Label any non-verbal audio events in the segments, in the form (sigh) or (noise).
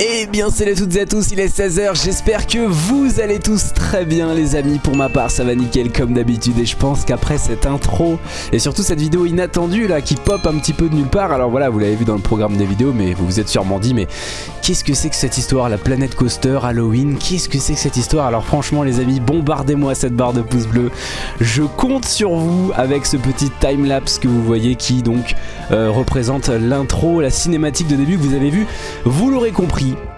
Eh bien salut à toutes et à tous, il est 16h, j'espère que vous allez tous très bien les amis, pour ma part ça va nickel comme d'habitude. Et je pense qu'après cette intro et surtout cette vidéo inattendue là qui pop un petit peu de nulle part, alors voilà vous l'avez vu dans le programme des vidéos mais vous vous êtes sûrement dit mais qu'est-ce que c'est que cette histoire, la planète coaster, Halloween, qu'est-ce que c'est que cette histoire? Alors franchement les amis, bombardez-moi cette barre de pouces bleus, je compte sur vous avec ce petit timelapse que vous voyez qui donc euh, représente l'intro, la cinématique de début que vous avez vu, vous l'aurez compris pagi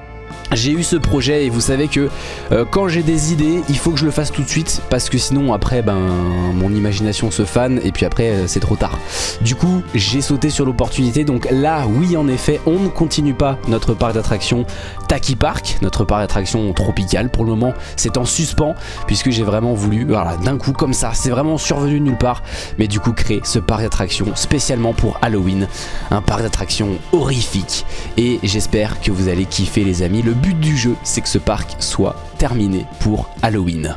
j'ai eu ce projet et vous savez que euh, quand j'ai des idées il faut que je le fasse tout de suite parce que sinon après ben mon imagination se fane et puis après euh, c'est trop tard. Du coup j'ai sauté sur l'opportunité. Donc là oui en effet on ne continue pas notre parc d'attractions Taki Park notre parc d'attractions tropical pour le moment. C'est en suspens puisque j'ai vraiment voulu voilà d'un coup comme ça. C'est vraiment survenu de nulle part. Mais du coup créer ce parc d'attractions spécialement pour Halloween. Un parc d'attractions horrifique. Et j'espère que vous allez kiffer les amis but du jeu, c'est que ce parc soit terminé pour Halloween.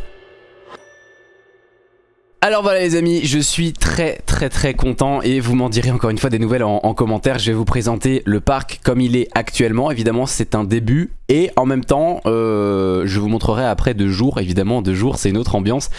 Alors voilà les amis, je suis très très très content et vous m'en direz encore une fois des nouvelles en, commentaire. Je vais vous présenter le parc comme il est actuellement. Évidemment c'est un début et en même temps euh, je vous montrerai après deux jours. Évidemment deux jours c'est une autre ambiance.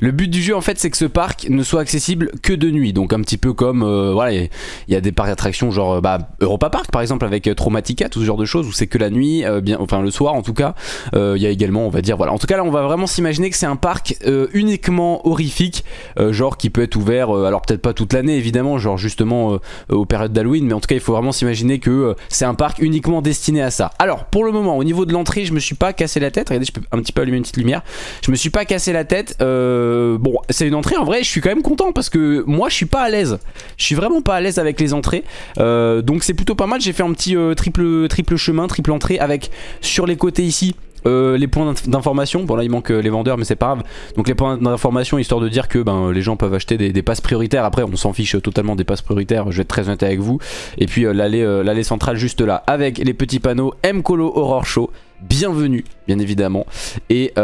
Le but du jeu en fait c'est que ce parc ne soit accessible que de nuit. Donc un petit peu comme, euh, voilà, il y a des parcs d'attractions genre bah, Europa Park par exemple avec Traumatica, tout ce genre de choses où c'est que la nuit, euh, bien, enfin le soir en tout cas. Il y a également on va dire, voilà. En tout cas là on va vraiment s'imaginer que c'est un parc uniquement horrifique euh, genre qui peut être ouvert, euh, alors peut-être pas toute l'année évidemment, genre justement euh, aux périodes d'Halloween, mais en tout cas il faut vraiment s'imaginer que c'est un parc uniquement destiné à ça. Alors pour le moment au niveau de l'entrée je me suis pas cassé la tête, regardez je peux un petit peu allumer une petite lumière, je me suis pas cassé la tête, bon c'est une entrée en vrai je suis quand même content parce que moi je suis pas à l'aise, je suis vraiment pas à l'aise avec les entrées, donc c'est plutôt pas mal, j'ai fait un petit triple, triple chemin, triple entrée avec sur les côtés ici euh, les points d'information, bon là il manque euh, les vendeurs mais c'est pas grave. Donc les points d'information histoire de dire que ben, les gens peuvent acheter des, passes prioritaires. Après on s'en fiche totalement des passes prioritaires, je vais être très honnête avec vous. Et puis euh, l'allée centrale juste là avec les petits panneaux M-Colo Horror Show. Bienvenue bien évidemment. Et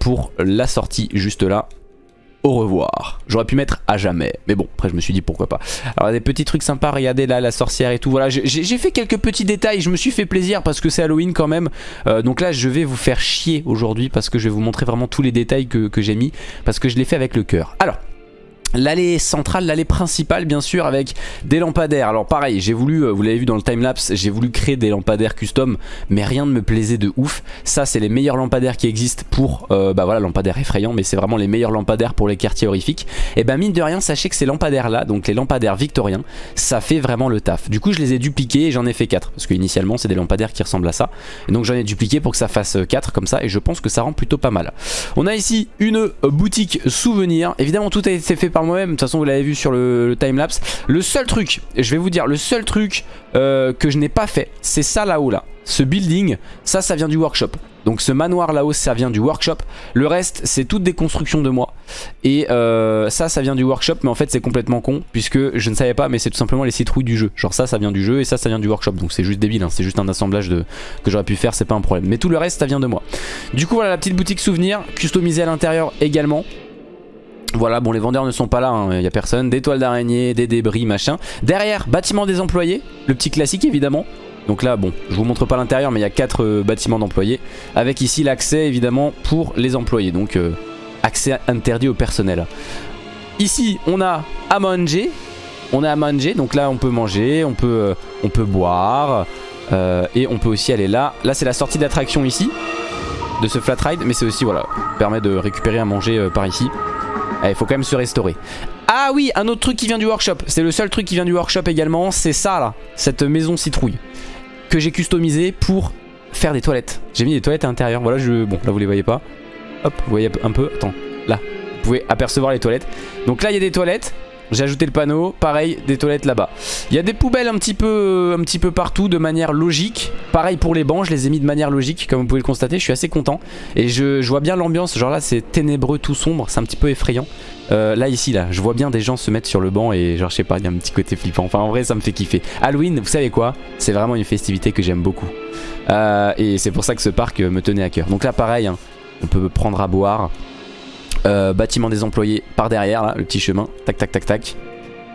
pour la sortie juste là au revoir. J'aurais pu mettre à jamais, mais bon, après je me suis dit pourquoi pas. Alors des petits trucs sympas, regardez là la sorcière et tout, voilà, j'ai fait quelques petits détails, je me suis fait plaisir parce que c'est Halloween quand même. Euh, donc là je vais vous faire chier aujourd'hui parce que je vais vous montrer vraiment tous les détails que, que j'ai mis, parce que je l'ai fait avec le cœur. Alors, L'allée centrale, l'allée principale bien sûr avec des lampadaires. Alors pareil, j'ai voulu, euh, vous l'avez vu dans le timelapse, j'ai voulu créer des lampadaires custom mais rien ne me plaisait de ouf. Ça c'est les meilleurs lampadaires qui existent pour, euh, bah voilà lampadaires effrayants mais c'est vraiment les meilleurs lampadaires pour les quartiers horrifiques. Et ben mine de rien sachez que ces lampadaires là, donc les lampadaires victoriens, ça fait vraiment le taf. Du coup je les ai dupliqués et j'en ai fait 4 parce que initialement c'est des lampadaires qui ressemblent à ça. Et donc j'en ai dupliqué pour que ça fasse 4 euh, comme ça et je pense que ça rend plutôt pas mal. On a ici une boutique souvenir, évidemment tout a été fait par moi-même. De toute façon, vous l'avez vu sur le, timelapse. Le seul truc, je vais vous dire, le seul truc euh, que je n'ai pas fait, c'est ça là-haut là. Ce building, ça, ça vient du workshop. Donc ce manoir là-haut, ça vient du workshop. Le reste, c'est toutes des constructions de moi. Et euh, ça, ça vient du workshop, mais en fait, c'est complètement con, puisque je ne savais pas, mais c'est tout simplement les citrouilles du jeu. Genre ça, ça vient du jeu, et ça, ça vient du workshop. Donc c'est juste débile, hein. c'est juste un assemblage de... que j'aurais pu faire, c'est pas un problème. Mais tout le reste, ça vient de moi. Du coup, voilà la petite boutique souvenir, customisée à l'intérieur également. Voilà, bon les vendeurs ne sont pas là, il hein, n'y a personne. Des toiles d'araignée, des débris, machin. Derrière, bâtiment des employés, le petit classique évidemment. Donc là, bon, je vous montre pas l'intérieur, mais il y a 4 euh, bâtiments d'employés. Avec ici l'accès évidemment pour les employés, donc euh, accès interdit au personnel. Ici, on a à manger. On a à manger, donc là on peut manger, on peut, euh, on peut boire. et on peut aussi aller là. Là c'est la sortie d'attraction ici de ce flat ride mais c'est aussi voilà permet de récupérer à manger par ici il eh, faut quand même se restaurer. Ah oui, un autre truc qui vient du workshop. C'est le seul truc qui vient du workshop également. C'est ça là, cette maison citrouille. Que j'ai customisé pour faire des toilettes. J'ai mis des toilettes à l'intérieur. Voilà, je... Bon, là vous les voyez pas. Hop, vous voyez un peu. Attends, là. Vous pouvez apercevoir les toilettes. Donc là, il y a des toilettes. J'ai ajouté le panneau, pareil, des toilettes là-bas. Il y a des poubelles un petit, peu, un petit peu partout de manière logique. Pareil pour les bancs, je les ai mis de manière logique, comme vous pouvez le constater. Je suis assez content. Et je, vois bien l'ambiance, genre là c'est ténébreux, tout sombre, c'est un petit peu effrayant. Euh, là ici là je vois bien des gens se mettre sur le banc et genre je sais pas il y a un petit côté flippant enfin en vrai ça me fait kiffer Halloween vous savez quoi? C'est vraiment une festivité que j'aime beaucoup euh, et c'est pour ça que ce parc me tenait à cœur donc là pareil hein, on peut prendre à boire euh, bâtiment des employés par derrière, là, le petit chemin. Tac, tac, tac, tac.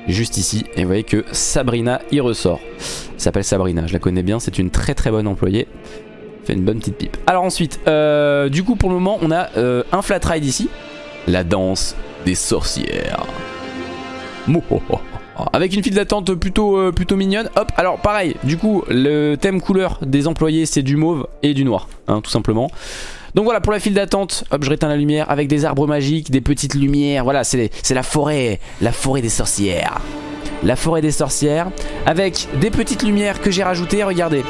Juste ici. Et vous voyez que Sabrina y ressort. Elle s'appelle Sabrina, je la connais bien. C'est une très très bonne employée. fait une bonne petite pipe. Alors ensuite, euh, du coup pour le moment on a euh, un flat ride ici. La danse des sorcières. Mouhoho. Avec une file d'attente plutôt, plutôt mignonne. Hop, alors pareil, du coup, le thème couleur des employés, c'est du mauve et du noir, hein, tout simplement. Donc voilà, pour la file d'attente, hop, je réteins la lumière avec des arbres magiques, des petites lumières. Voilà, c'est la forêt, la forêt des sorcières. La forêt des sorcières, avec des petites lumières que j'ai rajoutées, regardez.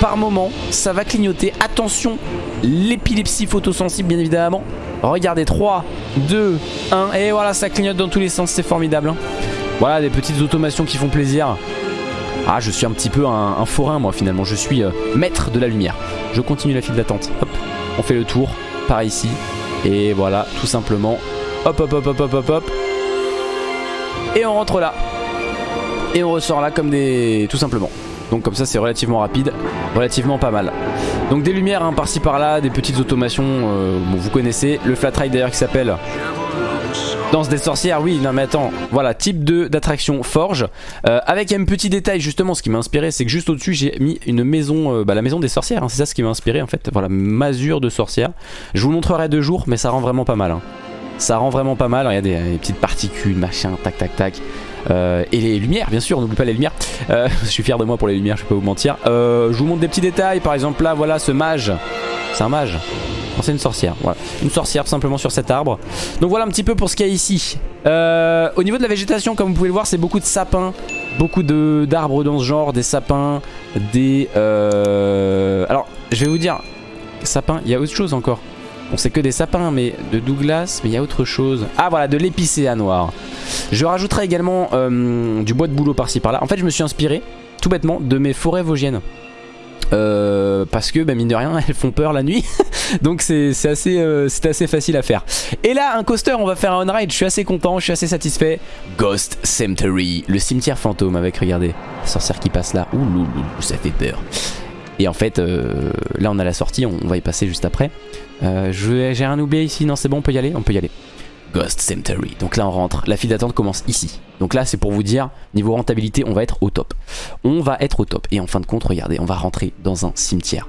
Par moment, ça va clignoter. Attention, l'épilepsie photosensible, bien évidemment. Regardez, 3, 2, 1, et voilà, ça clignote dans tous les sens, c'est formidable. hein. Voilà, des petites automations qui font plaisir. Ah, je suis un petit peu un, forain, moi, finalement. Je suis euh, maître de la lumière. Je continue la file d'attente. Hop, on fait le tour, par ici. Et voilà, tout simplement. Hop, hop, hop, hop, hop, hop, hop. Et on rentre là. Et on ressort là comme des... Tout simplement. Donc comme ça c'est relativement rapide, relativement pas mal. Donc des lumières hein, par-ci par-là, des petites automations, euh, vous connaissez. Le flat ride d'ailleurs qui s'appelle Danse des sorcières, oui, non mais attends, voilà, type 2 d'attraction Forge, euh, avec un petit détail justement, ce qui m'a inspiré, c'est que juste au-dessus j'ai mis une maison, euh, bah, la maison des sorcières, hein, c'est ça ce qui m'a inspiré en fait, voilà, masure de sorcières. Je vous montrerai de jour, mais ça rend vraiment pas mal. hein. Ça rend vraiment pas mal, regardez, les petites particules, machin, tac tac tac. Euh, et les lumières, bien sûr, n'oublie pas les lumières. Euh, (laughs) je suis fier de moi pour les lumières, je vais pas vous mentir. Euh, je vous montre des petits détails, par exemple là, voilà ce mage. C'est un mage c'est une sorcière, voilà. Une sorcière simplement sur cet arbre. Donc voilà un petit peu pour ce qu'il y a ici. Euh, au niveau de la végétation, comme vous pouvez le voir, c'est beaucoup de sapins. Beaucoup d'arbres dans ce genre, des sapins, des... euh, Alors, je vais vous dire, sapins, il y a autre chose encore. On sait que des sapins, mais de Douglas, mais il y a autre chose. Ah voilà, de l'épicéa noir. Je rajouterai également euh, du bois de bouleau par-ci par-là. En fait, je me suis inspiré, tout bêtement, de mes forêts vosgiennes. Euh, parce que, bah, mine de rien, (laughs) elles font peur la nuit. (laughs) Donc c'est assez, euh, assez facile à faire. Et là, un coaster, on va faire un on-ride. Je suis assez content, je suis assez satisfait. Ghost Cemetery, le cimetière fantôme avec, regardez, la sorcière qui passe là. Ouh, loulou, ça fait peur. Et en fait, euh, là on a la sortie, on, va y passer juste après. J'ai rien oublié ici, non c'est bon, on peut y aller On peut y aller. Ghost Cemetery. Donc là on rentre, la file d'attente commence ici. Donc là c'est pour vous dire, niveau rentabilité, on va être au top. On va être au top. Et en fin de compte, regardez, on va rentrer dans un cimetière.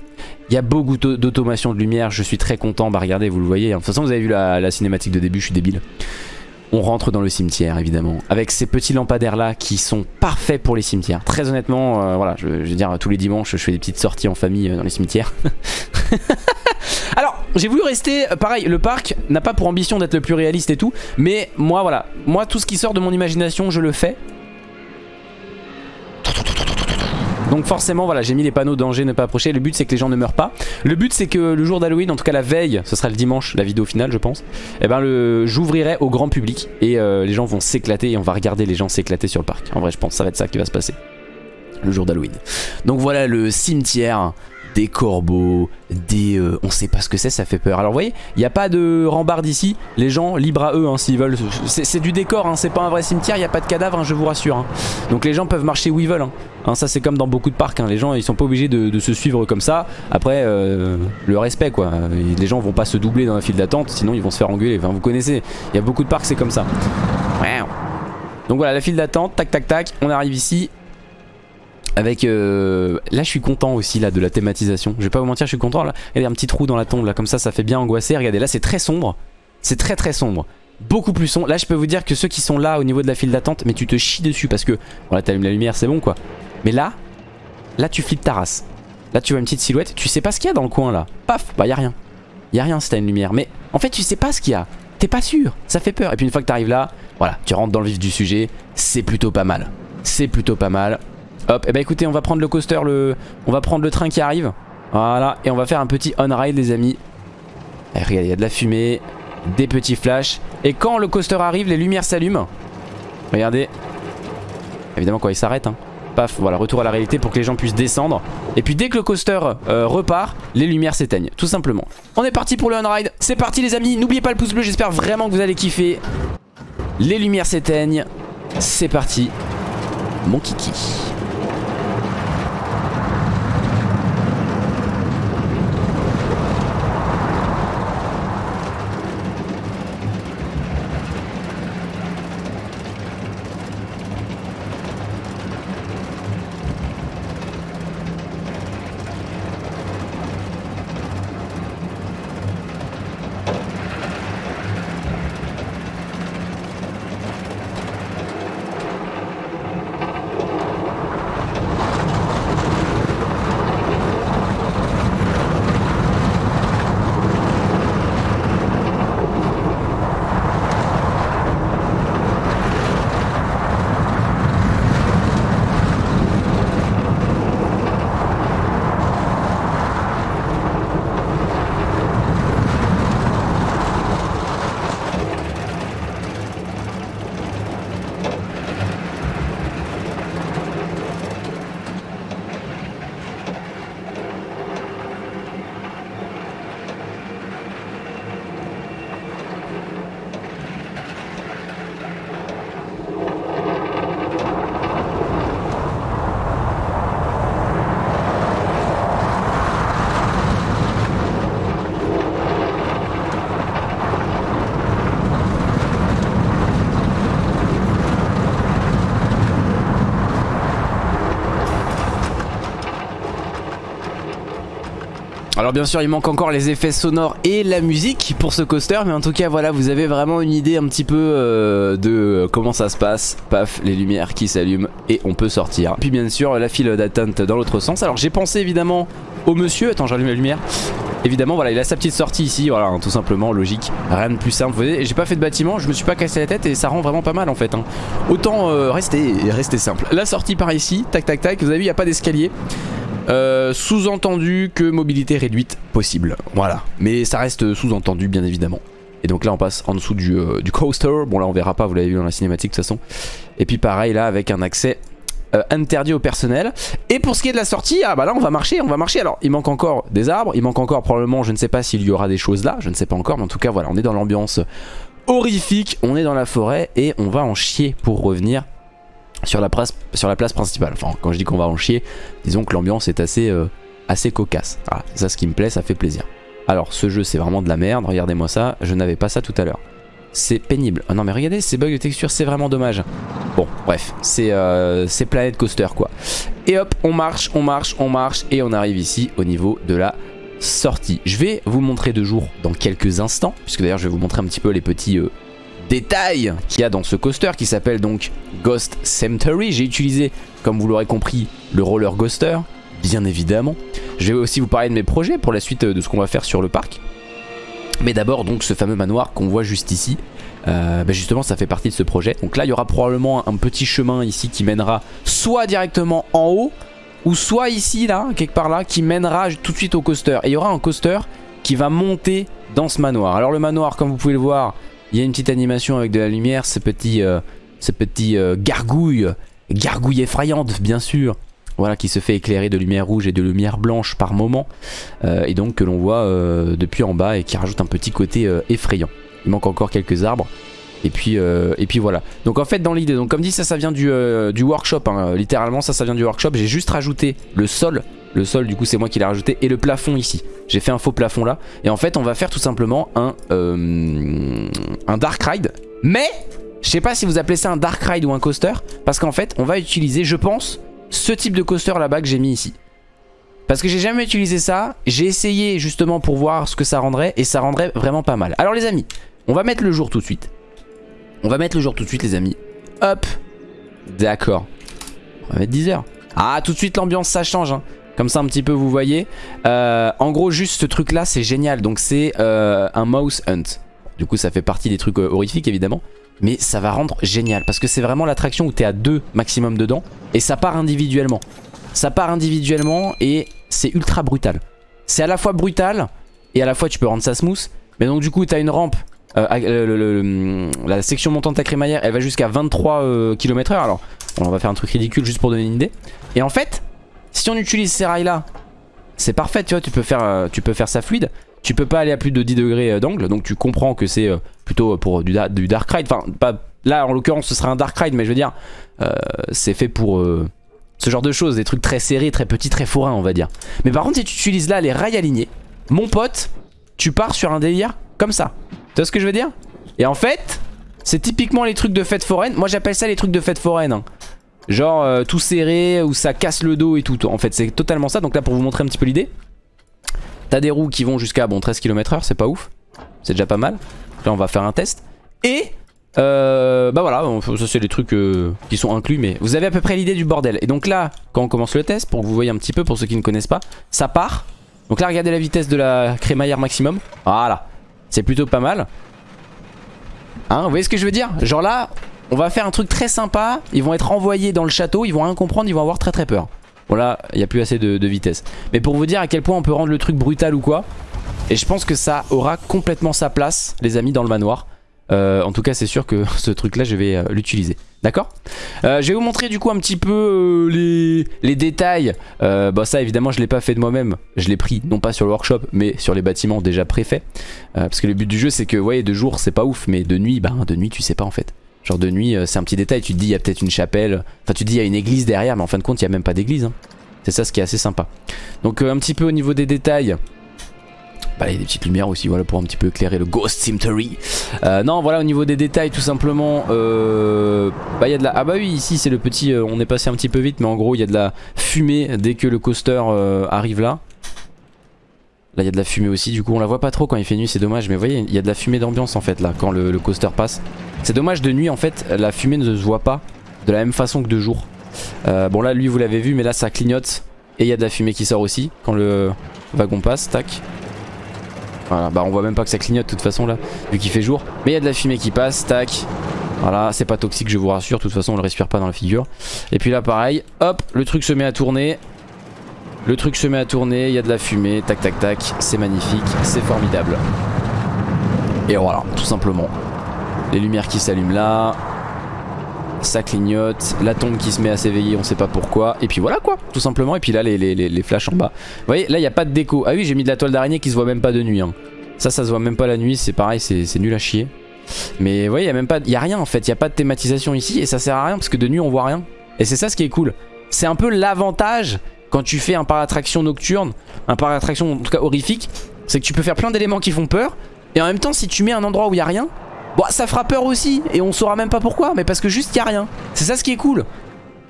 Il y a beaucoup d'au- d'automation de lumière, je suis très content. Bah regardez, vous le voyez. De toute façon, vous avez vu la, la cinématique de début, je suis débile. On rentre dans le cimetière évidemment avec ces petits lampadaires là qui sont parfaits pour les cimetières. Très honnêtement, euh, voilà, je, veux dire tous les dimanches je fais des petites sorties en famille euh, dans les cimetières. (laughs) Alors, j'ai voulu rester, euh, pareil, le parc n'a pas pour ambition d'être le plus réaliste et tout, mais moi voilà, moi tout ce qui sort de mon imagination, je le fais. Donc forcément voilà j'ai mis les panneaux danger ne pas approcher. Le but c'est que les gens ne meurent pas. Le but c'est que le jour d'Halloween en tout cas la veille Ce sera le dimanche la vidéo finale je pense Et ben le j'ouvrirai au grand public Et euh, les gens vont s'éclater et on va regarder les gens s'éclater sur le parc. En vrai je pense que ça va être ça qui va se passer Le jour d'Halloween. Donc voilà le cimetière des corbeaux, des... euh, on sait pas ce que c'est, ça fait peur. Alors vous voyez, il n'y a pas de rambarde ici, les gens, libres à eux hein, s'ils veulent. C'est du décor, hein, c'est pas un vrai cimetière, il n'y a pas de cadavre, hein, je vous rassure. Donc les gens peuvent marcher où ils veulent. ça c'est comme dans beaucoup de parcs, les gens ils sont pas obligés de, se suivre comme ça. Après, euh, le respect quoi. Les gens vont pas se doubler dans la file d'attente, sinon ils vont se faire engueuler. Vous connaissez, il y a beaucoup de parcs c'est comme ça. Donc voilà, la file d'attente, tac tac tac, on arrive ici. Avec euh, là je suis content aussi là de la thématisation. Je vais pas vous mentir je suis content là. Il y a un petit trou dans la tombe là comme ça ça fait bien angoisser. Regardez là c'est très sombre. C'est très très sombre. Beaucoup plus sombre. Là je peux vous dire que ceux qui sont là au niveau de la file d'attente Mais tu te chies dessus parce que Voilà t'allumes la lumière c'est bon quoi. Mais là Là tu flippes ta race. Là tu vois une petite silhouette. Tu sais pas ce qu'il y a dans le coin là. Paf bah y a rien. Y a rien si t'as une lumière. Mais en fait tu sais pas ce qu'il y a. T'es pas sûr. Ça fait peur. Et puis une fois que t'arrives là Voilà tu rentres dans le vif du sujet. C'est plutôt pas mal. C'est plutôt pas mal Hop, et bah écoutez, on va prendre le coaster, le... on va prendre le train qui arrive. Voilà, et on va faire un petit on-ride les amis. Et regardez, il y a de la fumée, des petits flashs. Et quand le coaster arrive, les lumières s'allument. Regardez. Évidemment quand il s'arrête, hein. Paf, voilà, retour à la réalité pour que les gens puissent descendre. Et puis dès que le coaster euh, repart, les lumières s'éteignent, tout simplement. On est parti pour le on-ride, c'est parti les amis. N'oubliez pas le pouce bleu, j'espère vraiment que vous allez kiffer. Les lumières s'éteignent, c'est parti. Mon kiki. Alors bien sûr il manque encore les effets sonores et la musique pour ce coaster mais en tout cas voilà vous avez vraiment une idée un petit peu euh, de comment ça se passe. Paf les lumières qui s'allument et on peut sortir. Puis bien sûr la file d'attente dans l'autre sens. Alors j'ai pensé évidemment au monsieur, attends j'allume la lumière. Évidemment voilà il a sa petite sortie ici voilà hein, tout simplement logique rien de plus simple vous voyez j'ai pas fait de bâtiment je me suis pas cassé la tête et ça rend vraiment pas mal en fait hein. autant euh, rester, rester simple la sortie par ici tac tac tac vous avez vu il n'y a pas d'escalier euh, sous-entendu que mobilité réduite possible. Voilà. Mais ça reste sous-entendu bien évidemment. Et donc là on passe en dessous du, euh, du, coaster. Bon là on verra pas, vous l'avez vu dans la cinématique de toute façon. Et puis pareil là avec un accès euh, interdit au personnel. Et pour ce qui est de la sortie, ah bah là on va marcher, on va marcher. Alors il manque encore des arbres, il manque encore probablement, je ne sais pas s'il y aura des choses là, je ne sais pas encore. Mais en tout cas voilà, on est dans l'ambiance horrifique, on est dans la forêt et on va en chier pour revenir sur la, place, principale. Enfin, quand je dis qu'on va en chier, disons que l'ambiance est assez, euh, assez cocasse. Voilà, c'est ça ce qui me plaît, ça fait plaisir. Alors, ce jeu, c'est vraiment de la merde. Regardez-moi ça. Je n'avais pas ça tout à l'heure. C'est pénible. Oh non, mais regardez, ces bugs de texture, c'est vraiment dommage. Bon, bref, c'est euh, Planet Coaster, quoi. Et hop, on marche, on marche, on marche. Et on arrive ici au niveau de la sortie. Je vais vous montrer de jour dans quelques instants. Puisque d'ailleurs, je vais vous montrer un petit peu les petits... Euh, détails qu'il y a dans ce coaster qui s'appelle donc Ghost Cemetery. J'ai utilisé, comme vous l'aurez compris, le roller coaster, bien évidemment. Je vais aussi vous parler de mes projets pour la suite de ce qu'on va faire sur le parc. Mais d'abord donc ce fameux manoir qu'on voit juste ici. Euh, bah, justement ça fait partie de ce projet. Donc là il y aura probablement un petit chemin ici qui mènera soit directement en haut ou soit ici là, quelque part là, qui mènera tout de suite au coaster. Et il y aura un coaster qui va monter dans ce manoir. Alors le manoir comme vous pouvez le voir il y a une petite animation avec de la lumière, ce petit, euh, ce petit euh, gargouille, gargouille effrayante bien sûr. Voilà, qui se fait éclairer de lumière rouge et de lumière blanche par moment. Euh, et donc que l'on voit depuis en bas et qui rajoute un petit côté effrayant. Il manque encore quelques arbres. Et puis, et puis voilà. Donc en fait dans l'idée, comme dit ça ça vient du, du workshop. Hein. littéralement ça ça vient du workshop. J'ai juste rajouté le sol le sol du coup c'est moi qui l'ai rajouté et le plafond ici. J'ai fait un faux plafond là. Et en fait on va faire tout simplement un, euh, un dark ride. Mais je sais pas si vous appelez ça un dark ride ou un coaster. Parce qu'en fait on va utiliser je pense ce type de coaster là-bas que j'ai mis ici. Parce que j'ai jamais utilisé ça. J'ai essayé justement pour voir ce que ça rendrait. Et ça rendrait vraiment pas mal. Alors les amis on va mettre le jour tout de suite. On va mettre le jour tout de suite les amis. Hop. D'accord. On va mettre 10 heures. Ah tout de suite l'ambiance ça change hein. Comme ça un petit peu vous voyez. Euh, en gros juste ce truc là c'est génial. Donc c'est euh, un mouse hunt. Du coup ça fait partie des trucs euh, horrifiques évidemment. Mais ça va rendre génial. Parce que c'est vraiment l'attraction où t'es à deux maximum dedans. Et ça part individuellement. Ça part individuellement et c'est ultra brutal. C'est à la fois brutal et à la fois tu peux rendre ça smooth. Mais donc du coup t'as une rampe. la section montante à crémaillère elle va jusqu'à 23 km h Alors on va faire un truc ridicule juste pour donner une idée. Et en fait si on utilise ces rails là, c'est parfait, tu vois, tu peux, faire, euh, tu ça fluide. Tu peux pas aller à plus de 10 degrés euh, d'angle, donc tu comprends que c'est euh, plutôt pour du, dark ride. Enfin, là en l'occurrence ce sera un dark ride, mais je veux dire, c'est fait pour ce genre de choses, des trucs très serrés, très petits, très forains on va dire. Mais par contre si tu utilises là les rails alignés, mon pote, tu pars sur un délire comme ça. Tu vois ce que je veux dire? Et en fait, c'est typiquement les trucs de fête foraine. Moi j'appelle ça les trucs de fête foraine. Hein. Genre euh, tout serré où ça casse le dos et tout. En fait c'est totalement ça. Donc là pour vous montrer un petit peu l'idée. T'as des roues qui vont jusqu'à bon 13 km h c'est pas ouf. C'est déjà pas mal. Là on va faire un test. Et euh, bah voilà, ça c'est les trucs euh, qui sont inclus mais vous avez à peu près l'idée du bordel. Et donc là quand on commence le test pour que vous voyez un petit peu pour ceux qui ne connaissent pas, ça part. Donc là regardez la vitesse de la crémaillère maximum. Voilà, c'est plutôt pas mal. Hein, vous voyez ce que je veux dire? Genre là, on va faire un truc très sympa. Ils vont être envoyés dans le château. Ils vont rien comprendre. Ils vont avoir très très peur. Voilà, il n'y a plus assez de, vitesse. Mais pour vous dire à quel point on peut rendre le truc brutal ou quoi. Et je pense que ça aura complètement sa place, les amis, dans le manoir. Euh, en tout cas, c'est sûr que (laughs) ce truc-là, je vais euh, l'utiliser. D'accord? Euh, Je vais vous montrer du coup un petit peu les, les, détails. bah ça, évidemment, je ne l'ai pas fait de moi-même. Je l'ai pris, non pas sur le workshop, mais sur les bâtiments déjà préfaits. parce que le but du jeu, c'est que, vous voyez, de jour, c'est pas ouf. Mais de nuit, bah, de nuit, tu sais pas en fait. Genre de nuit, euh, c'est un petit détail. Tu te dis, il y a peut-être une chapelle. Enfin, tu te dis, il y a une église derrière, mais en fin de compte, il n'y a même pas d'église. Hein. C'est ça ce qui est assez sympa. Donc, euh, un petit peu au niveau des détails. Bah, il y a des petites lumières aussi, voilà, pour un petit peu éclairer le Ghost Cemetery. Euh, non, voilà, au niveau des détails, tout simplement, bah, il y a de la... Ah bah oui, ici, c'est le petit... on est passé un petit peu vite, mais en gros, il y a de la fumée dès que le coaster arrive là. Là il y a de la fumée aussi du coup on la voit pas trop quand il fait nuit c'est dommage mais vous voyez il y a de la fumée d'ambiance en fait là quand le, coaster passe. C'est dommage de nuit en fait la fumée ne se voit pas de la même façon que de jour. Euh, bon là lui vous l'avez vu mais là ça clignote et il y a de la fumée qui sort aussi quand le wagon passe, tac. Voilà, bah on voit même pas que ça clignote de toute façon là, vu qu'il fait jour. Mais il y a de la fumée qui passe, tac. Voilà, c'est pas toxique je vous rassure, de toute façon on le respire pas dans la figure. Et puis là pareil, hop, le truc se met à tourner. Le truc se met à tourner, il y a de la fumée, tac tac tac, c'est magnifique, c'est formidable. Et voilà, tout simplement. Les lumières qui s'allument là, ça clignote, la tombe qui se met à s'éveiller, on sait pas pourquoi, et puis voilà quoi, tout simplement, et puis là les, les, flashs en bas. Vous voyez, là il n'y a pas de déco. Ah oui, j'ai mis de la toile d'araignée qui se voit même pas de nuit. Hein. Ça, ça se voit même pas la nuit, c'est pareil, c'est nul à chier. Mais vous voyez, il y a même pas, a rien en fait, il y a pas de thématisation ici, et ça sert à rien parce que de nuit on voit rien. Et c'est ça ce qui est cool. C'est un peu l'avantage quand tu fais un parc d'attraction nocturne, un parc d'attraction en tout cas horrifique, c'est que tu peux faire plein d'éléments qui font peur, et en même temps si tu mets un endroit où il y a rien, Bon, ça fera peur aussi, et on saura même pas pourquoi, mais parce que juste il y a rien. C'est ça ce qui est cool.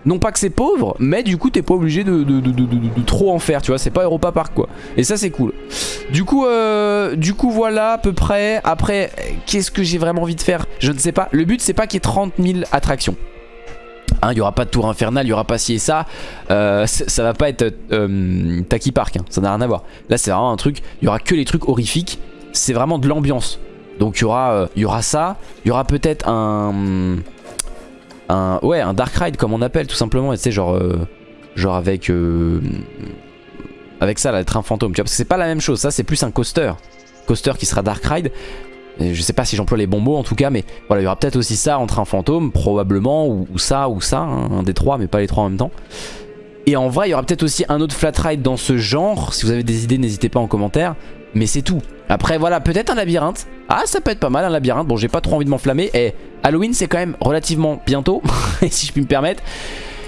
Non pas que c'est pauvre, mais du coup t'es pas obligé de, trop en faire, tu vois, c'est pas Europa Park quoi. Et ça c'est cool. Du coup, euh, du coup voilà à peu près. Après, qu'est-ce que j'ai vraiment envie de faire? Je ne sais pas. Le but c'est pas qu'il y ait 30 000 attractions. Hein, il n'y aura pas de tour infernal, il n'y aura pas ci et ça. Euh, ça va pas être euh, Taki Park, hein, ça n'a rien à voir. Là c'est vraiment un truc, il y aura que les trucs horrifiques. C'est vraiment de l'ambiance. Donc il y aura, euh, y aura ça. Il y aura peut-être un, un... Ouais, un Dark Ride comme on appelle tout simplement. Tu sais, genre, euh, genre avec... Avec ça, là, le train fantôme. Parce que c'est pas la même chose. Ça, c'est plus un coaster. Coaster qui sera Dark Ride. Je sais pas si j'emploie les bons mots en tout cas, mais voilà, il y aura peut-être aussi ça en train fantôme, probablement, ou, ça, ou ça, hein, un des trois, mais pas les trois en même temps. Et en vrai, il y aura peut-être aussi un autre flat ride dans ce genre. Si vous avez des idées, n'hésitez pas en commentaire. Mais c'est tout. Après voilà peut-être un labyrinthe Ah ça peut être pas mal un labyrinthe Bon j'ai pas trop envie de m'enflammer Et eh, Halloween c'est quand même relativement bientôt (laughs) Si je puis me permettre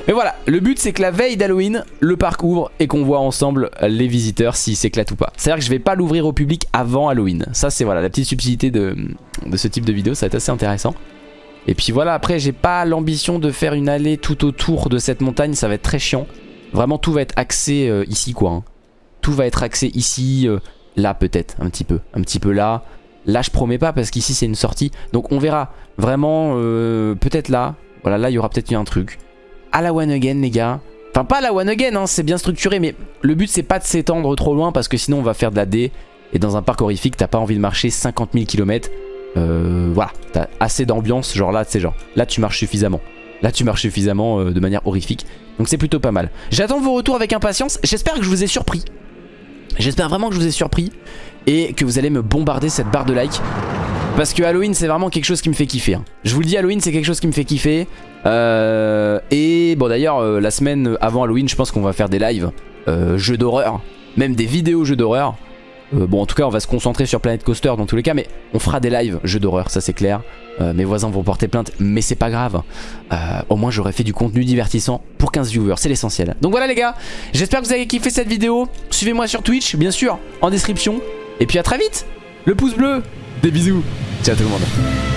mais voilà, le but c'est que la veille d'Halloween, le parc ouvre et qu'on voit ensemble les visiteurs s'ils s'éclatent ou pas. C'est-à-dire que je vais pas l'ouvrir au public avant Halloween. Ça c'est voilà la petite subtilité de, de ce type de vidéo, ça va être assez intéressant. Et puis voilà, après j'ai pas l'ambition de faire une allée tout autour de cette montagne, ça va être très chiant. Vraiment tout va être axé euh, ici quoi. Hein. Tout va être axé ici, euh, Là peut-être, un petit peu. Un petit peu là. Là je promets pas parce qu'ici c'est une sortie. Donc on verra. Vraiment, euh, peut-être là. Voilà, là il y aura peut-être un truc. À la one again les gars. Enfin pas à la one again, hein, c'est bien structuré. Mais le but c'est pas de s'étendre trop loin parce que sinon on va faire de la D. Et dans un parc horrifique, t'as pas envie de marcher 50 000 km. Voilà, t'as assez d'ambiance. Genre là, c'est genre, là tu marches suffisamment. Là tu marches suffisamment euh, de manière horrifique. Donc c'est plutôt pas mal. J'attends vos retours avec impatience. J'espère que je vous ai surpris. J'espère vraiment que je vous ai surpris et que vous allez me bombarder cette barre de like. Parce que Halloween c'est vraiment quelque chose qui me fait kiffer. Hein. Je vous le dis, Halloween c'est quelque chose qui me fait kiffer. Euh, et bon d'ailleurs, euh, la semaine avant Halloween, je pense qu'on va faire des lives euh, jeux d'horreur. Même des vidéos jeux d'horreur. Bon en tout cas on va se concentrer sur Planet Coaster dans tous les cas mais on fera des lives jeux d'horreur ça c'est clair. Mes voisins vont porter plainte mais c'est pas grave. Au moins j'aurai fait du contenu divertissant pour 15 viewers c'est l'essentiel. Donc voilà les gars j'espère que vous avez kiffé cette vidéo. Suivez-moi sur Twitch bien sûr en description. Et puis à très vite. Le pouce bleu. Des bisous. Ciao tout le monde